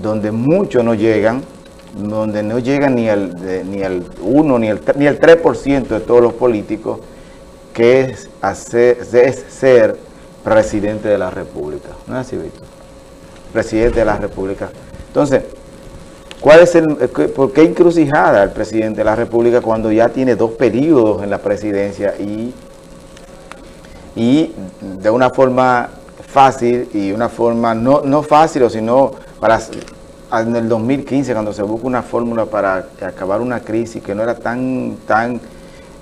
donde muchos no llegan, donde no llegan ni al, ni al 1 ni el, ni el 3% de todos los políticos, que es, hacer, es ser presidente de la República. ¿No es así, Víctor? Presidente de la República. Entonces, ¿cuál es el, ¿por qué encrucijada el presidente de la República cuando ya tiene dos periodos en la presidencia y, y de una forma fácil y una forma no, no fácil, sino para en el 2015 cuando se busca una fórmula para acabar una crisis que no era tan, tan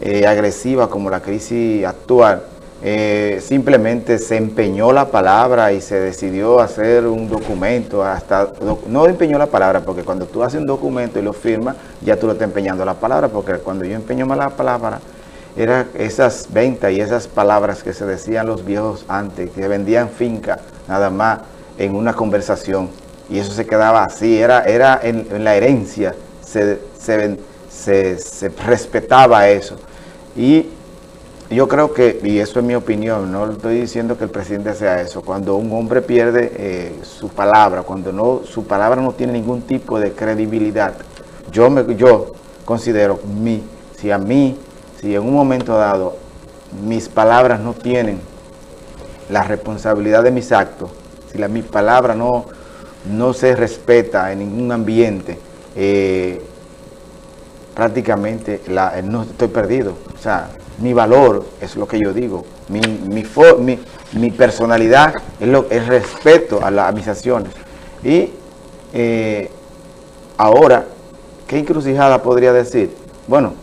eh, agresiva como la crisis actual, eh, simplemente se empeñó la palabra y se decidió hacer un documento, hasta no empeñó la palabra, porque cuando tú haces un documento y lo firmas, ya tú lo estás empeñando la palabra, porque cuando yo empeño la palabra, eran esas ventas y esas palabras que se decían los viejos antes, que vendían finca nada más en una conversación, y eso se quedaba así, era, era en, la herencia, se, se, respetaba eso. Y yo creo que, y eso es mi opinión, no estoy diciendo que el presidente sea eso, cuando un hombre pierde eh, su palabra, cuando no su palabra no tiene ningún tipo de credibilidad, yo, me, yo considero, mi, si a mí, si en un momento dado mis palabras no tienen la responsabilidad de mis actos, si la, mi palabra no no se respeta en ningún ambiente, eh, prácticamente la, no estoy perdido. O sea, mi valor es lo que yo digo, mi, mi, personalidad es lo, el respeto a, las mis acciones. Y eh, ahora, ¿qué encrucijada podría decir? Bueno,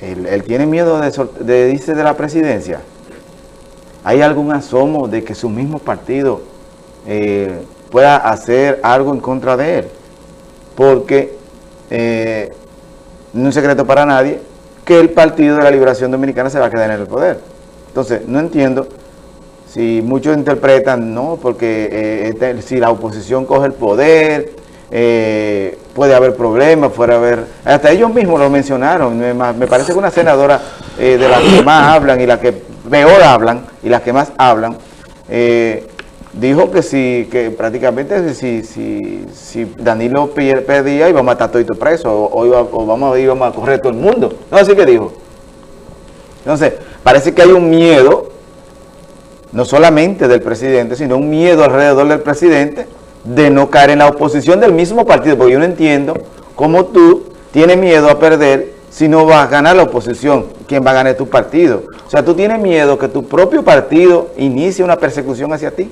él, tiene miedo de, de irse de la presidencia. ¿Hay algún asomo de que su mismo partido eh, pueda hacer algo en contra de él. Porque eh, no es secreto para nadie que el Partido de la Liberación Dominicana se va a quedar en el poder. Entonces, no entiendo si muchos interpretan, no, porque eh, este, si la oposición coge el poder, eh, puede haber problemas, puede haber... Hasta ellos mismos lo mencionaron, me, me parece que una senadora de las que más hablan y las que peor hablan y las que más hablan, dijo que si, que prácticamente si, si, si Danilo pedía iba a matar a todo preso o, iba, o vamos, íbamos a correr todo el mundo. No, así que dijo. Entonces, parece que hay un miedo, no solamente del presidente, sino un miedo alrededor del presidente de no caer en la oposición del mismo partido, porque yo no entiendo cómo tú tienes miedo a perder si no vas a ganar la oposición, ¿quién va a ganar tu partido? O sea, tú tienes miedo que tu propio partido inicie una persecución hacia ti.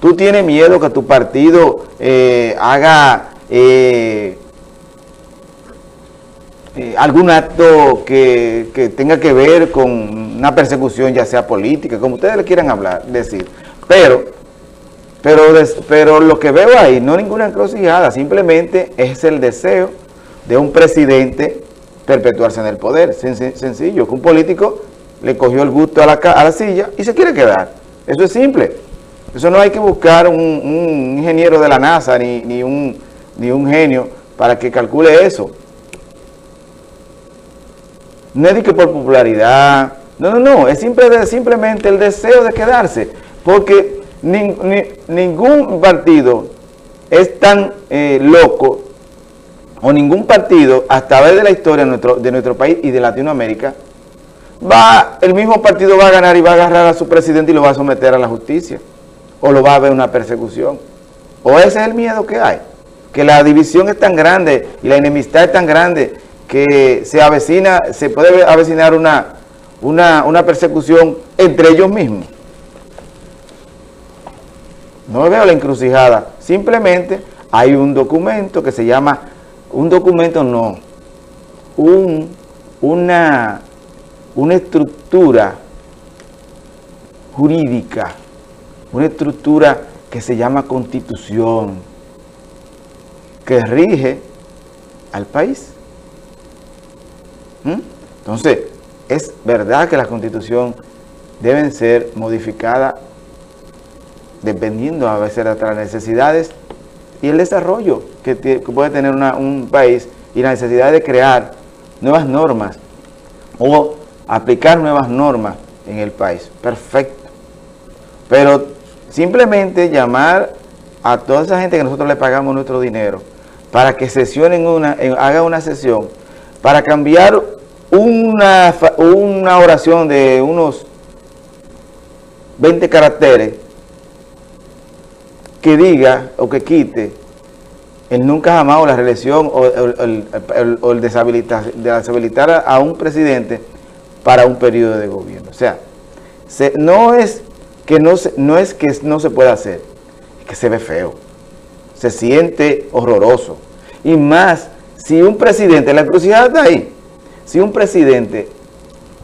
¿Tú tienes miedo que tu partido eh, haga eh, eh, algún acto que, tenga que ver con una persecución, ya sea política, como ustedes le quieran hablar, decir? Pero, pero, pero lo que veo ahí no ninguna encrucijada, simplemente es el deseo de un presidente perpetuarse en el poder. sencillo, que un político le cogió el gusto a la, a la silla y se quiere quedar. Eso es simple. Eso no hay que buscar un, ingeniero de la NASA ni, un, ni un genio para que calcule eso. No es que por popularidad, no, no, no, es simplemente el deseo de quedarse, porque ningún partido es tan eh, loco, o ningún partido, hasta ver de la historia de nuestro, de nuestro país y de Latinoamérica, va, el mismo partido va a ganar y va a agarrar a su presidente y lo va a someter a la justicia o lo va a haber una persecución. O ese es el miedo que hay, que la división es tan grande y la enemistad es tan grande que se avecina, se puede avecinar una, una, persecución entre ellos mismos. No veo la encrucijada, simplemente hay un documento que se llama, un documento no, un, una, una estructura jurídica una estructura que se llama constitución, que rige al país. ¿Mm? Entonces, es verdad que la constitución deben ser modificadas dependiendo a veces de las necesidades y el desarrollo que, puede tener un país y la necesidad de crear nuevas normas o aplicar nuevas normas en el país. Perfecto. Pero simplemente llamar a toda esa gente que nosotros le pagamos nuestro dinero para que sesionen una, haga una sesión para cambiar una, una oración de unos 20 caracteres que diga o que quite el nunca jamás o la reelección o, el, deshabilitar, a un presidente para un periodo de gobierno. O sea, no, es que no, no es que no se pueda hacer, es que se ve feo, se siente horroroso. Y más, si un presidente, la encrucijada está ahí, si un presidente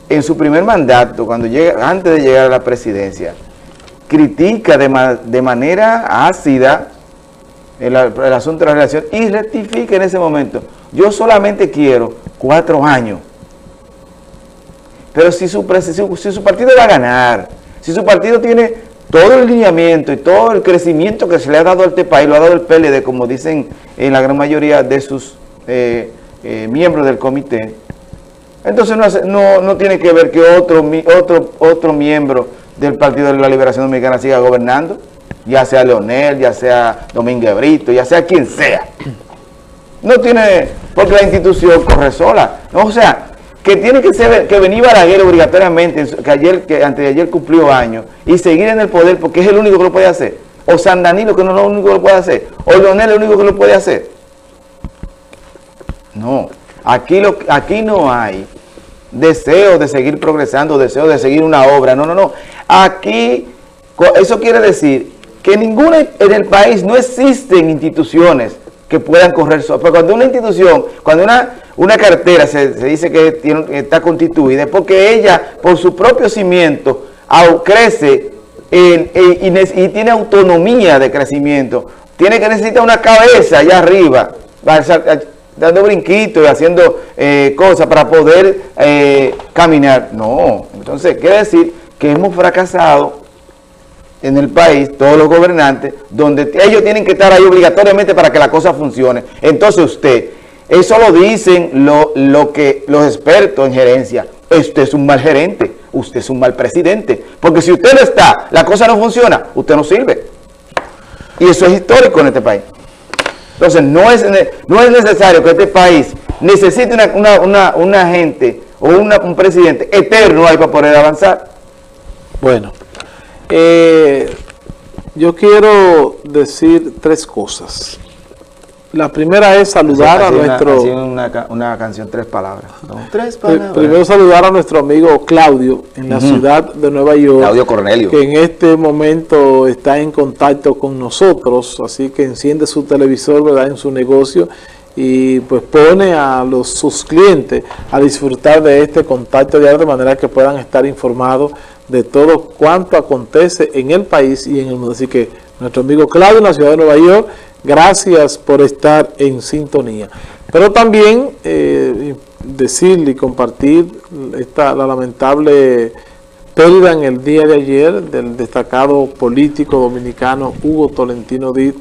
en su primer mandato, cuando llega, antes de llegar a la presidencia, critica de, de manera ácida el, asunto de la relación y rectifica en ese momento. Yo solamente quiero cuatro años. Pero si su, si su partido va a ganar, si su partido tiene todo el lineamiento y todo el crecimiento que se le ha dado a este país, lo ha dado el PLD, como dicen en la gran mayoría de sus eh, eh, miembros del comité, entonces no, no, tiene que ver que otro, otro, otro miembro del Partido de la Liberación Dominicana siga gobernando, ya sea Leonel, ya sea Domínguez Brito, ya sea quien sea. No tiene, porque la institución corre sola. o sea, que tiene que ser que venir Balaguer obligatoriamente, que ayer, que antes ayer cumplió años, y seguir en el poder porque es el único que lo puede hacer. O San Danilo, que no es lo único que lo puede hacer. O Leonel, el único que lo puede hacer. No. Aquí, lo, aquí no hay deseo de seguir progresando, deseo de seguir una obra. No, no, no. Aquí, eso quiere decir que ninguna en el país no existen instituciones que puedan correr solas. Pero cuando una institución, cuando una, una cartera se, dice que está constituida, es porque ella, por su propio cimiento, crece y, tiene autonomía de crecimiento. Tiene que necesitar una cabeza allá arriba, dando brinquitos y haciendo eh, cosas para poder eh, caminar. No, entonces quiere decir que hemos fracasado en el país, todos los gobernantes, donde ellos tienen que estar ahí obligatoriamente para que la cosa funcione. Entonces usted, eso lo dicen lo, lo que los expertos en gerencia, usted es un mal gerente, usted es un mal presidente, porque si usted no está, la cosa no funciona, usted no sirve. Y eso es histórico en este país. Entonces, no es, no es necesario que este país necesite una, gente o un presidente eterno ahí para poder avanzar. Bueno, eh, yo quiero decir tres cosas. La primera es saludar a nuestro... Una, canción, tres palabras. Tres palabras. Primero saludar a nuestro amigo Claudio en la ciudad de Nueva York. Claudio Cornelio. Que en este momento está en contacto con nosotros, así que enciende su televisor ¿verdad? en su negocio y pues pone a los, sus clientes a disfrutar de este contacto diario de manera que puedan estar informados de todo cuanto acontece en el país y en el mundo. Así que nuestro amigo Claudio en la ciudad de Nueva York Gracias por estar en sintonía. Pero también eh, decirle y compartir esta, la lamentable pérdida en el día de ayer del destacado político dominicano Hugo Tolentino Díaz,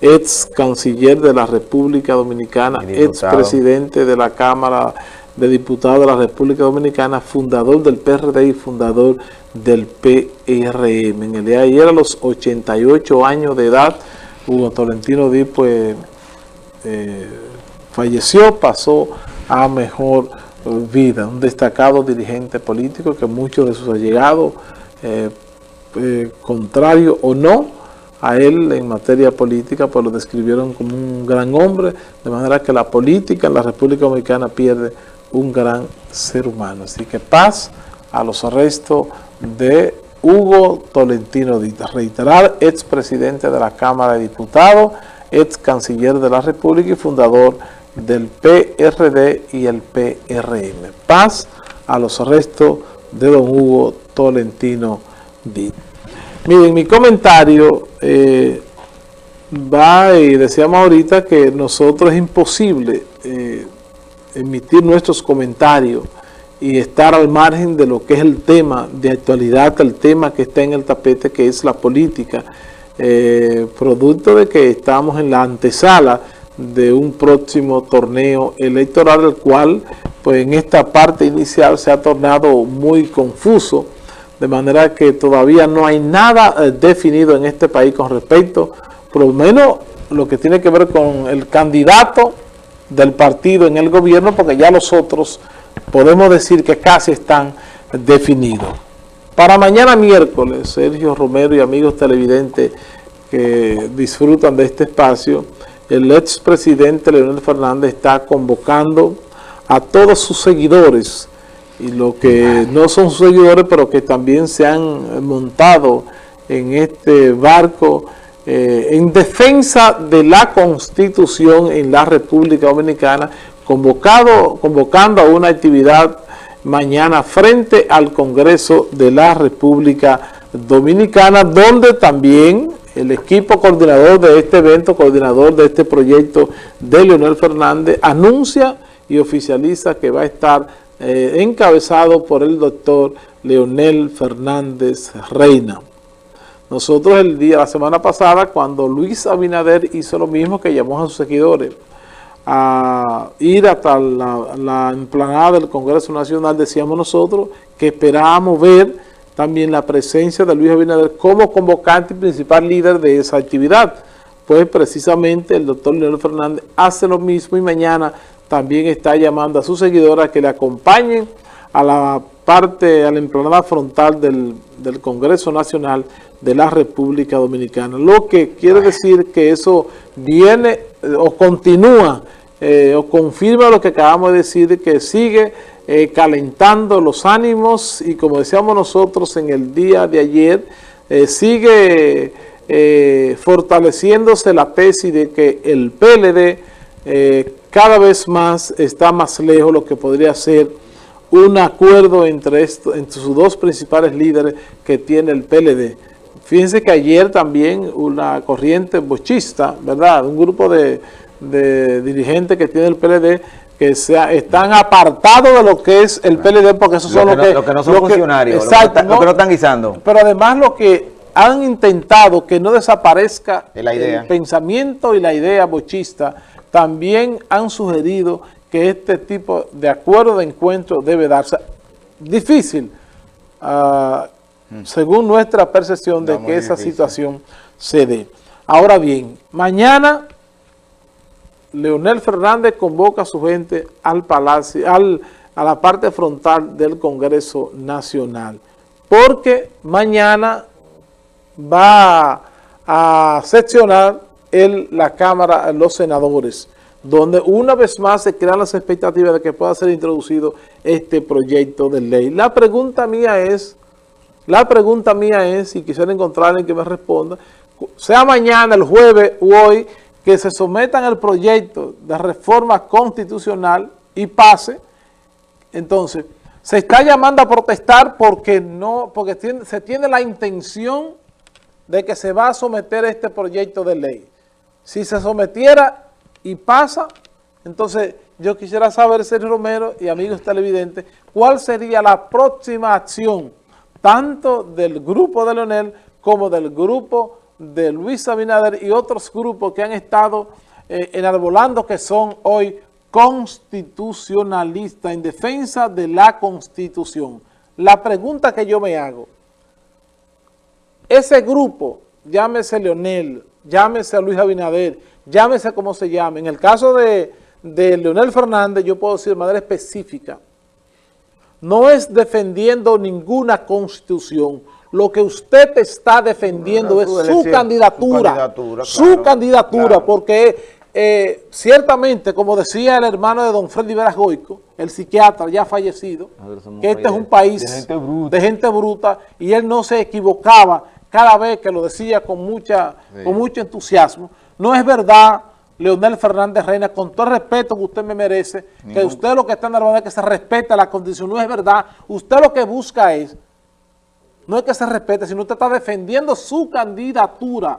ex canciller de la República Dominicana, ex presidente de la Cámara de Diputados de la República Dominicana, fundador del PRD y fundador del PRM. En el día de ayer, a los 88 años de edad, Hugo Tolentino Díaz pues eh, falleció, pasó a mejor vida, un destacado dirigente político que muchos de sus allegados, eh, eh, contrario o no a él en materia política, pues lo describieron como un gran hombre, de manera que la política en la República Dominicana pierde un gran ser humano. Así que paz a los arrestos de Hugo Tolentino Díaz, reiterar, expresidente de la Cámara de Diputados, ex canciller de la República y fundador del PRD y el PRM. Paz a los arrestos de don Hugo Tolentino Díaz. Miren, mi comentario eh, va y decíamos ahorita que nosotros es imposible eh, emitir nuestros comentarios y estar al margen de lo que es el tema de actualidad, el tema que está en el tapete, que es la política, eh, producto de que estamos en la antesala de un próximo torneo electoral, el cual pues en esta parte inicial se ha tornado muy confuso, de manera que todavía no hay nada eh, definido en este país con respecto por lo menos lo que tiene que ver con el candidato del partido en el gobierno, porque ya los otros podemos decir que casi están definidos. Para mañana miércoles, Sergio Romero y amigos televidentes que disfrutan de este espacio, el expresidente Leonel Fernández está convocando a todos sus seguidores y los que no son sus seguidores pero que también se han montado en este barco eh, en defensa de la Constitución en la República Dominicana, convocado, convocando a una actividad mañana frente al Congreso de la República Dominicana, donde también el equipo coordinador de este evento, coordinador de este proyecto de Leonel Fernández, anuncia y oficializa que va a estar eh, encabezado por el doctor Leonel Fernández Reina. Nosotros el día, la semana pasada, cuando Luis Abinader hizo lo mismo que llamó a sus seguidores a ir hasta la, la emplanada del Congreso Nacional, decíamos nosotros que esperábamos ver también la presencia de Luis Abinader como convocante y principal líder de esa actividad. Pues precisamente el doctor Leonel Fernández hace lo mismo y mañana también está llamando a sus seguidores a que le acompañen a la parte, a la emplanada frontal del, del Congreso Nacional de la República Dominicana. Lo que quiere decir que eso viene eh, o continúa eh, o confirma lo que acabamos de decir, que sigue eh, calentando los ánimos y como decíamos nosotros en el día de ayer, sigue fortaleciéndose la tesis de que el PLD cada vez más está más lejos lo que podría ser un acuerdo entre, entre sus dos principales líderes que tiene el PLD. Fíjense que ayer también una corriente bochista, ¿verdad? Un grupo de, dirigentes que tiene el PLD que sea, están apartados de lo que es el PLD porque esos son los que, no son funcionarios, exacto, lo que, no, están guisando. Pero además lo que han intentado que no desaparezca el pensamiento y la idea bochista, también han sugerido que este tipo de acuerdo de encuentro debe darse. Difícil, uh, según nuestra percepción de que esa situación se dé. Ahora bien, mañana Leonel Fernández convoca a su gente al palacio, al, a la parte frontal del Congreso Nacional, porque mañana va a seccionar el, la Cámara, los senadores, donde una vez más se crean las expectativas de que pueda ser introducido este proyecto de ley. La pregunta mía es, la pregunta mía es, si quisiera encontrar alguien que me responda, sea mañana, el jueves o hoy, que se sometan al proyecto de reforma constitucional y pase, entonces, se está llamando a protestar porque no, porque se tiene la intención de que se va a someter este proyecto de ley. Si se sometiera y pasa, entonces yo quisiera saber, Sergio Romero y amigos televidentes, cuál sería la próxima acción tanto del grupo de Leonel como del grupo de Luis Abinader y otros grupos que han estado eh, enarbolando que son hoy constitucionalistas en defensa de la Constitución. La pregunta que yo me hago, ese grupo, llámese Leonel, llámese Luis Abinader, llámese como se llame, en el caso de, de Leonel Fernández, yo puedo decir de manera específica, no es defendiendo ninguna constitución. Lo que usted está defendiendo es su candidatura, su candidatura, porque eh, ciertamente, como decía el hermano de don Freddy Veras el psiquiatra ya fallecido, que este es un país de gente, bruta, y él no se equivocaba cada vez que lo decía con, mucha, con mucho entusiasmo. No es verdad Leonel Fernández Reina, con todo el respeto que usted me merece, que usted lo que está en la es que se respeta la condición, no es verdad. Usted lo que busca es, no es que se respete, sino usted está defendiendo su candidatura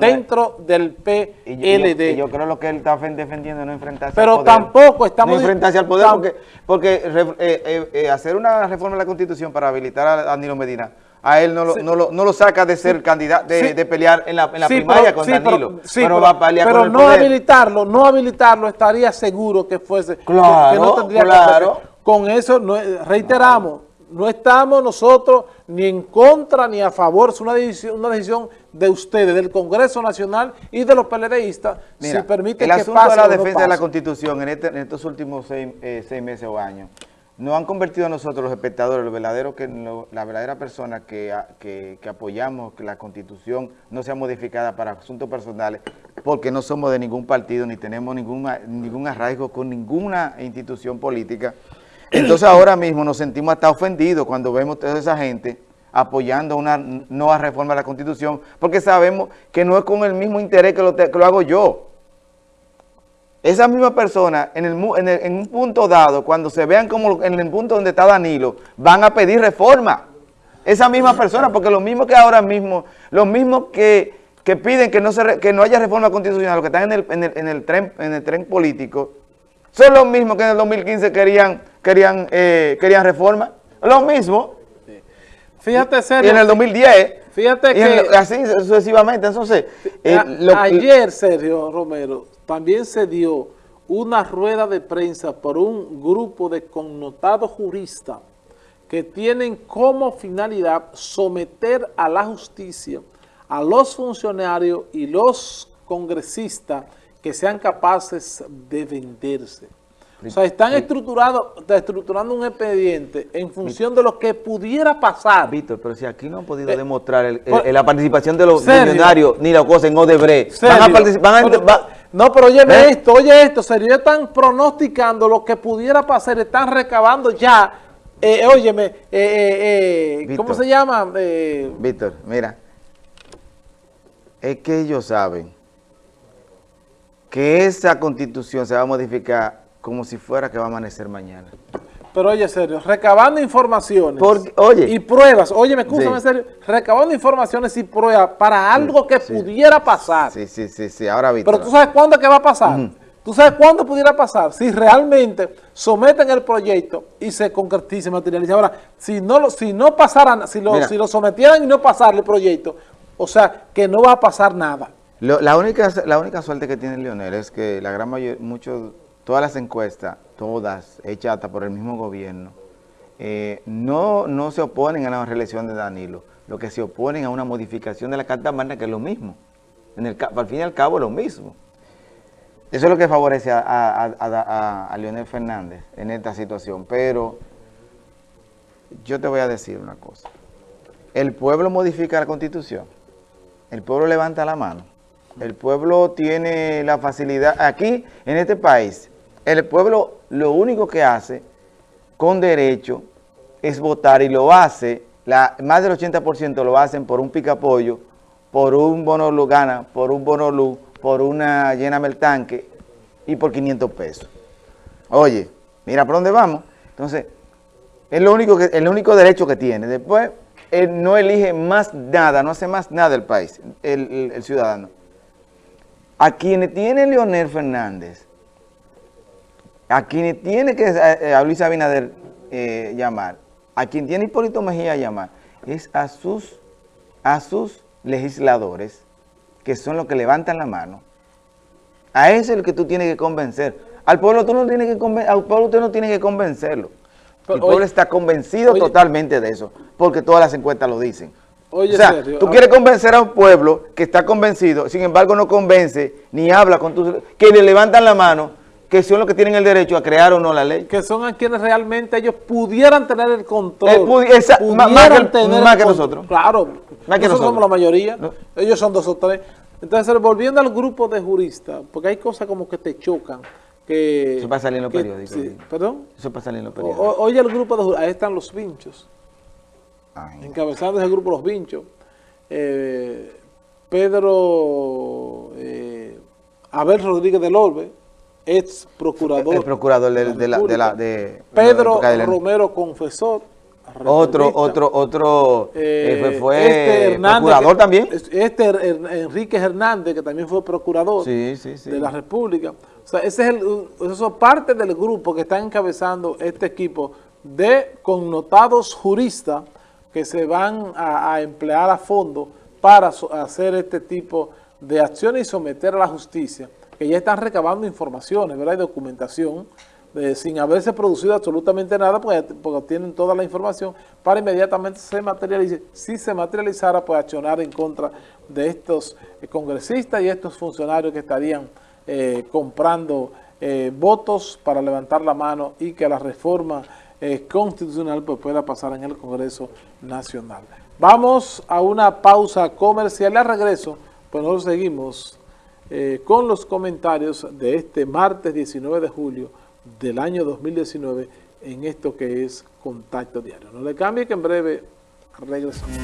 dentro del PLD. Y yo, creo lo que él está defendiendo no enfrentarse Pero al poder. Pero tampoco estamos... No enfrentarse al poder porque, porque eh, eh, eh, hacer una reforma de la Constitución para habilitar a Danilo Medina a él no lo, no lo, no lo saca de ser candidato, de, pelear en la, en la primaria con Danilo. Pero, va a pelear pero no habilitarlo, no habilitarlo estaría seguro que fuese, claro, que, no tendría claro. Con eso, no, reiteramos, no estamos nosotros ni en contra ni a favor, es una decisión, una decisión de ustedes, del Congreso Nacional y de los PLDistas, Mira, si permiten el que asunto pase de la o no defensa de la. Constitución en, este- en estos últimos seis, eh, seis meses o años nos han convertido a nosotros los espectadores, los verdaderos que la verdadera persona que, que, apoyamos que la Constitución no sea modificada para asuntos personales, porque no somos de ningún partido ni tenemos ninguna, ningún arraigo con ninguna institución política. Entonces ahora mismo nos sentimos hasta ofendidos cuando vemos toda esa gente apoyando una nueva reforma de la Constitución, porque sabemos que no es con el mismo interés que lo, que lo hago yo. Esa misma persona, en, el, en, el- en un punto dado, cuando se vean como en el punto donde está Danilo, van a pedir reforma. Esa misma persona, porque lo mismo que ahora mismo, los mismos que, que piden que no, se que no haya reforma constitucional, los que están en el, en el, en el tren, en el tren político, son los mismos que en el 2015 querían, querían, eh, querían reforma. Lo mismo. Fíjate, Y Sergio, en el 2010. Fíjate y que- así sucesivamente. Entonces, eh, A- lo- ayer, Sergio Romero, también se dio una rueda de prensa por un grupo de connotados juristas que tienen como finalidad someter a la justicia a los funcionarios y los congresistas que sean capaces de venderse. O sea, están estructurado, estructurando un expediente en función de lo que pudiera pasar. Víctor, pero si aquí no han podido Eh, demostrar el- la participación de los Serio. millonarios ni la cosa en Odebrecht. Van a participar, van a- Pero- va- no, pero óyeme ¿Eh? esto, oye esto, serio, ellos están pronosticando lo que pudiera pasar, están recabando ya, eh, óyeme, eh, eh, eh, ¿cómo se llama? Eh, Víctor, mira, es que ellos saben que esa constitución se va a modificar como si fuera que va a amanecer mañana. pero oye, serio, recabando informaciones Porque, oye. y pruebas, óyeme, escúchame, Sí. serio, recabando informaciones y pruebas para algo que sí. pudiera pasar. Sí, sí, sí, sí, ahora Víctor. Pero tú sabes cuándo es que va a pasar. Tú sabes cuándo pudiera pasar. Si realmente someten el proyecto y se concretiza y materializa. Ahora, si no, lo- si no pasaran, si lo, Mira. si lo sometieran y no pasara el proyecto, o sea, que no va a pasar nada. Lo- la, única, la única suerte que tiene Leonel es que la gran mayoría, muchos, todas las encuestas, todas hechas hasta por el mismo gobierno, eh, no, no se oponen a la reelección de Danilo, lo que se oponen a una modificación de la Carta Magna, que es lo mismo. Al fin y al cabo lo mismo. Eso es lo que favorece a- a- a Leonel Fernández en esta situación. Pero yo te voy a decir una cosa. El pueblo modifica la Constitución. El pueblo levanta la mano. El pueblo tiene la facilidad. Aquí, en este país, el pueblo lo único que hace con derecho es votar y lo hace, más del 80% lo hacen por un picapollo, por un bono luz gana, por un bono por una lléname el tanque y por 500 pesos. Oye, mira por dónde vamos. Entonces, es lo único el único derecho que tiene. Después, él no elige más nada, no hace más nada el país, el, el- el ciudadano. A quienes tiene Leonel Fernández, a quienes tiene que eh, a Luis Abinader eh, llamar, a quien tiene Hipólito Mejía llamar, es a sus, a sus legisladores, que son los que levantan la mano. A ese es el que tú tienes que convencer. Al pueblo tú no tienes que conven- al pueblo usted no tiene que convencerlo. Pero, el pueblo oye, está convencido oye. totalmente de eso, porque todas las encuestas lo dicen. Oye, o sea, tú quieres convencer a un pueblo que está convencido, sin embargo no convence, ni habla con tus... que le levantan la mano, que son los que tienen el derecho a crear o no la ley. Que son a quienes realmente ellos pudieran tener el control. Eh, pudi- esa- ma- más pudieran que- tener más el que nosotros. Claro. Más que nosotros somos la mayoría. No. Ellos son dos o tres. Entonces, volviendo al grupo de juristas, porque hay cosas como que te chocan. Que, Eso va a salir en los que- periódicos, sí. ¿Perdón? Eso pasa en los periódicos. o- oye el grupo de juristas, ahí están los vinchos. Ay, encabezando ese grupo Los Vinchos, eh, Pedro eh, Abel Rodríguez del Orbe, ex procurador. el procurador de, de la, de la- de- Pedro la- Romero Confesor. Otro, otro, otro, eh, fue, Eh, fue este Hernández, procurador que- también. Este Enrique Hernández, que también fue procurador Sí, sí, sí. de la República. O sea, ese es el, eso es parte del grupo que está encabezando este equipo de connotados juristas que se van a, a emplear a fondo para so- hacer este tipo de acciones y someter a la justicia, que ya están recabando informaciones, ¿verdad? Y documentación sin haberse producido absolutamente nada, pues, porque tienen toda la información, para inmediatamente se materialice. Si se materializara, pues accionar en contra de estos eh, congresistas y estos funcionarios que estarían eh, comprando eh, votos para levantar la mano y que la reforma constitucional pues, pueda pasar en el Congreso Nacional. Vamos a una pausa comercial. Al regreso, pues nosotros seguimos con los comentarios de este martes 19 de julio del año 2019 en esto que es Contacto Diario. No le cambie que en breve regresamos.